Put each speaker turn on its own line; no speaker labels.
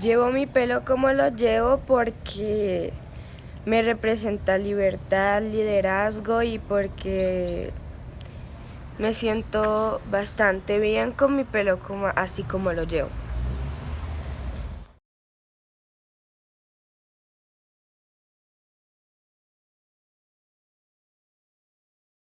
Llevo mi pelo como lo llevo porque me representa libertad, liderazgo y porque me siento bastante bien con mi pelo como, así como lo llevo.